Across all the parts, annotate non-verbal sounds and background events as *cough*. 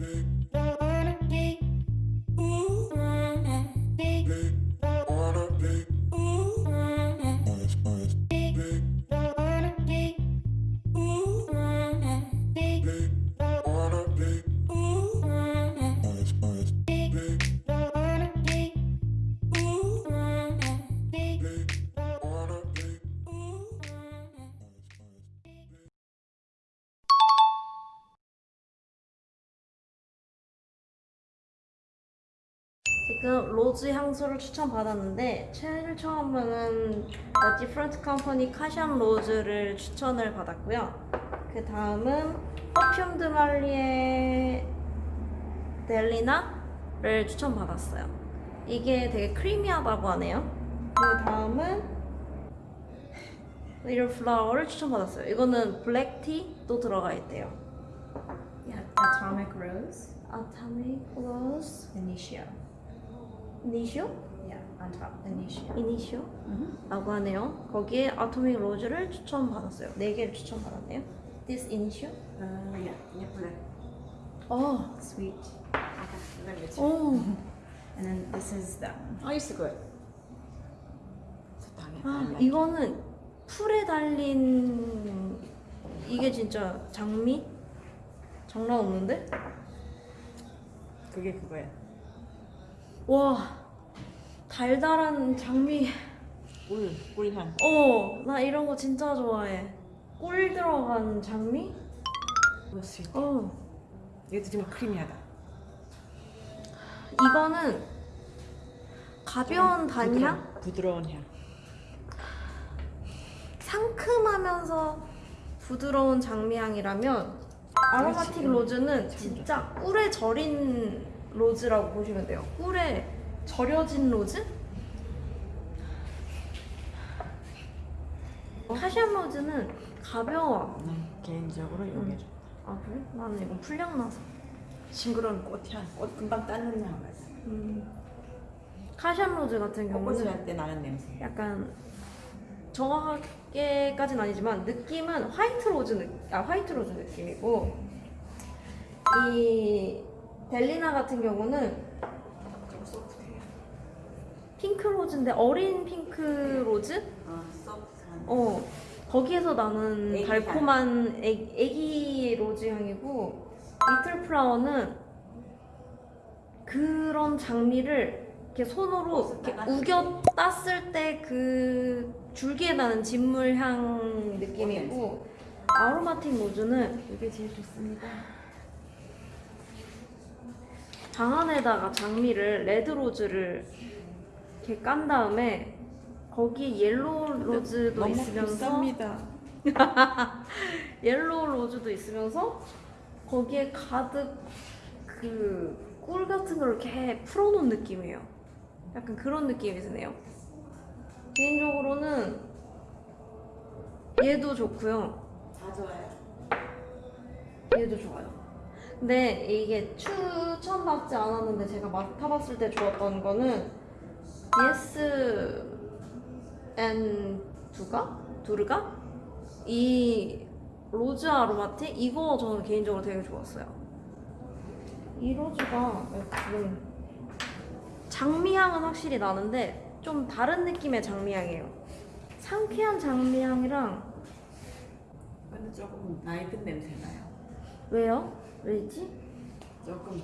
baby. 지금 rose 향수를 추천받았는데 제일 처음에는 The Different Company Kashan Rose를 추천을 받았고요. 그 다음은 Parfums de Marly의 Delina를 추천받았어요. 이게 되게 creamy하다고 하네요. 그 다음은 Little Flower를 추천받았어요. 이거는 black tea도 들어가 있대요. Yeah, Atomic Rose, Atomic Rose, Initio? Yeah, on top, Initio. Initio? Mm-hmm. 라고 하네요. 거기에 아토믹 로즈를 추천받았어요. 네 개를 추천받았네요. This initio? Uh, yeah, yeah, black. 어, Sweet. Okay, me check. 오. And then this is that one. I used to go. 아, 이거는 풀에 달린 이게 진짜 장미? 장난 없는데? 그게 그거야. 와, 달달한 장미. 꿀, 꿀향. 어, 나 이런 거 진짜 좋아해. 꿀 들어간 장미? 어, 얘도 좀 크리미하다. 이거는 가벼운 단향? 부드러운, 부드러운 향. 상큼하면서 부드러운 장미향이라면 Aromatic. Rose는 참 진짜 꿀에 절인 rose라고 보시면 돼요. 꿀에 절여진 rose? Kashan Rose는 가벼워. 난 개인적으로 이게 좀아 그래? 나는 이건 풀향 나서. 싱그러운 꽃향. 꽃 금방 따는 향. 음. Kashan Rose 같은 꽃을 경우는 할때 나는 냄새. 약간 정확하게까지는 아니지만 느낌은 white rose 느, 아 white rose 느낌이고 이 Delina 같은 경우는 좀 soft해요. pink rose인데 어린 pink rose? 어, soft한. 어 거기에서 나는 애기 달콤한 애, 애기 rose 향이고 Little Flower는 그런 장미를 이렇게 손으로 이렇게 우겨 땄을 때 그 줄기에 나는 진물 향 느낌이고 Aromatic Rose는 이게 제일 좋습니다. 방 안에다가 장미를 red rose를 이렇게 깐 다음에 거기에 yellow rose도 너무 있으면서 비쌉니다. *laughs* yellow rose도 있으면서 거기에 가득 그 꿀 같은 걸 이렇게 풀어놓은 느낌이에요. 약간 그런 느낌이 드네요. 개인적으로는 얘도 좋고요. 다 좋아요. 얘도 좋아요. 근데 이게 추천받지 않았는데 제가 맡아봤을 때 좋았던 거는 DS N Durga? Durga? 이 Rose Aromatic? 이거 저는 개인적으로 되게 좋았어요. 이 rose가 지금 장미향은 확실히 나는데 좀 다른 느낌의 장미향이에요. 상쾌한 장미향이랑 근데 조금 나이 든 냄새 나요. 왜요? 왜지? 조금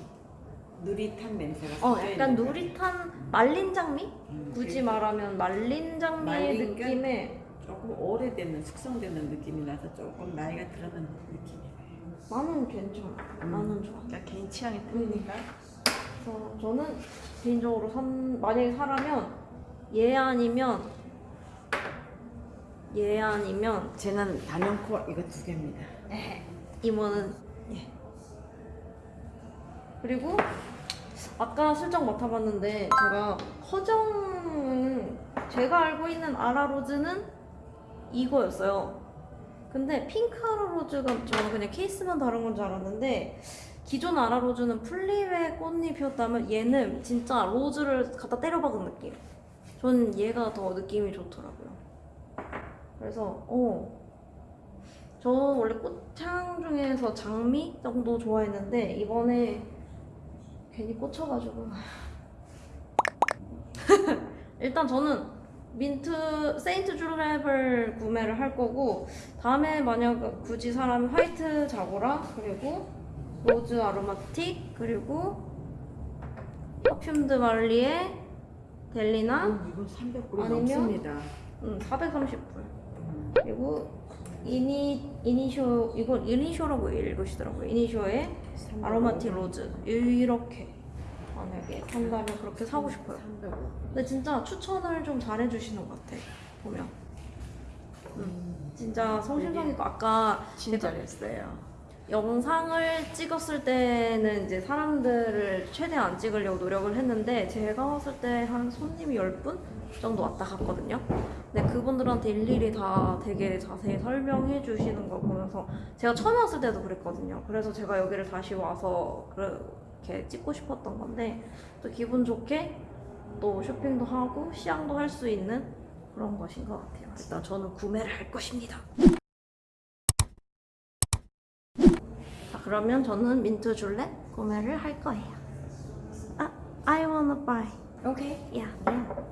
누릿한 냄새가 어, 약간 누릿한 말린 장미? 음, 굳이 그 말하면 말린 장미의 말린 게? 느낌에 조금 오래되는 숙성되는 느낌이 나서 조금 나이가 들어는 느낌이에요. 나는 괜찮아. 음. 나는 좋아. 그러니까 개인 취향이 틀리니까 그래서 저는 개인적으로 선, 만약에 사라면 얘 아니면 얘 아니면 쟤는 단연코 이거 두 개입니다. 이모는 예. 그리고 아까 슬쩍 맡아봤는데 제가 허정은 제가 알고 있는 아라로즈는 이거였어요. 근데 핑크 아라로즈가 저는 그냥 케이스만 다른 건 줄 알았는데 기존 아라로즈는 풀잎에 꽃잎이었다면 얘는 진짜 로즈를 갖다 때려박은 느낌. 전 얘가 더 느낌이 좋더라고요. 그래서 어 저 원래 꽃향 중에서 장미 정도 좋아했는데 이번에 괜히 꽂혀가지고 *laughs* 일단 저는 Mint Saint Julep을 구매를 할 거고 다음에 만약 굳이 사면 White Zagora 그리고 Rose Aromatic 그리고 Parfums de Marly의 Delina 음, 이건 300불이 아니면- 넘습니다. 음, 430불 음. 그리고 이니 이니쇼 이건 이니쇼라고 읽으시더라고요. 이니쇼의 300 아로마틱 로즈 이렇게 만약에 한다면 그렇게 사고 싶어요. 300. 근데 진짜 추천을 좀 잘해주시는 것 같아 보면 음. 진짜 성심성 있고 아까 진짜 제가 잘했어요. 영상을 찍었을 때는 이제 사람들을 최대한 안 찍으려고 노력을 했는데 제가 왔을 때 한 손님이 10분 정도 왔다 갔거든요. 근데 그분들한테 일일이 다 되게 자세히 설명해 주시는 걸 보면서 제가 처음 왔을 때도 그랬거든요. 그래서 제가 여기를 다시 와서 그렇게 찍고 싶었던 건데 또 기분 좋게 또 쇼핑도 하고 시향도 할 수 있는 그런 것인 것 같아요. 일단 저는 구매를 할 것입니다. 자, 그러면 저는 민트 줄렛 구매를 할 거예요. 아, I wanna buy. Okay. Yeah.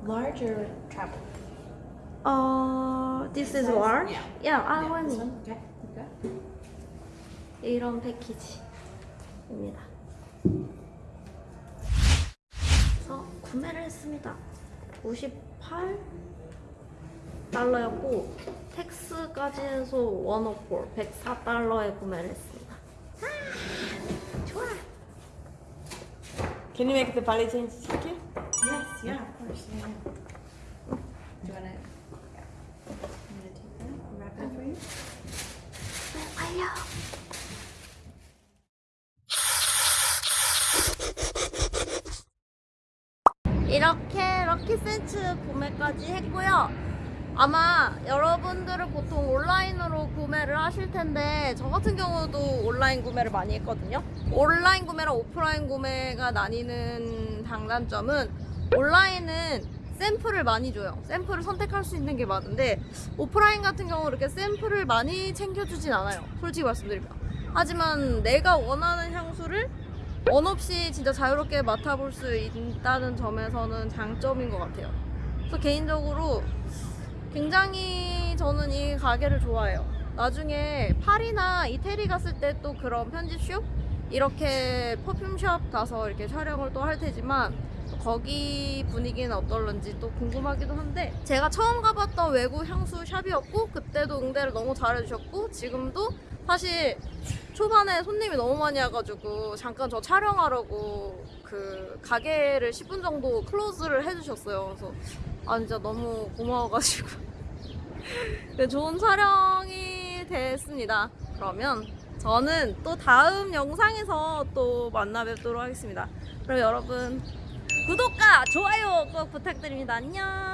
Large or travel? 어, this is large. Yeah. Yeah, I Yeah, want it. Okay. Okay. 이런 패키지입니다. 그래서 구매를 했습니다. 58 달러였고 텍스까지 해서 104, 104달러에 구매를 했습니다. 아, 좋아. Can you make the ballet change here? 이렇게 럭키센츠 구매까지 했고요. 아마 여러분들은 보통 온라인으로 구매를 하실 텐데 저 같은 경우도 온라인 구매를 많이 했거든요. 온라인 구매랑 오프라인 구매가 나뉘는 장단점은 온라인은 샘플을 많이 줘요. 샘플을 선택할 수 있는 게 많은데 오프라인 같은 경우 이렇게 샘플을 많이 챙겨주진 않아요. 솔직히 말씀드리면. 하지만 내가 원하는 향수를 원 없이 진짜 자유롭게 맡아볼 수 있다는 점에서는 장점인 것 같아요. 그래서 개인적으로 굉장히 저는 이 가게를 좋아해요. 나중에 파리나 이태리 갔을 때 또 그런 편집숍 이렇게 퍼퓸숍 가서 이렇게 촬영을 또 할 테지만 또 거기 분위기는 어떨런지 또 궁금하기도 한데 제가 처음 가봤던 외국 향수 샵이었고 그때도 응대를 너무 잘해주셨고 지금도 사실 초반에 손님이 너무 많이 와가지고 잠깐 저 촬영하려고 그 가게를 10분 정도 클로즈를 해주셨어요. 그래서 아 진짜 너무 고마워가지고 *laughs* 네, 좋은 촬영이 됐습니다. 그러면 저는 또 다음 영상에서 또 만나 뵙도록 하겠습니다. 그럼 여러분 구독과 좋아요 꼭 부탁드립니다. 안녕.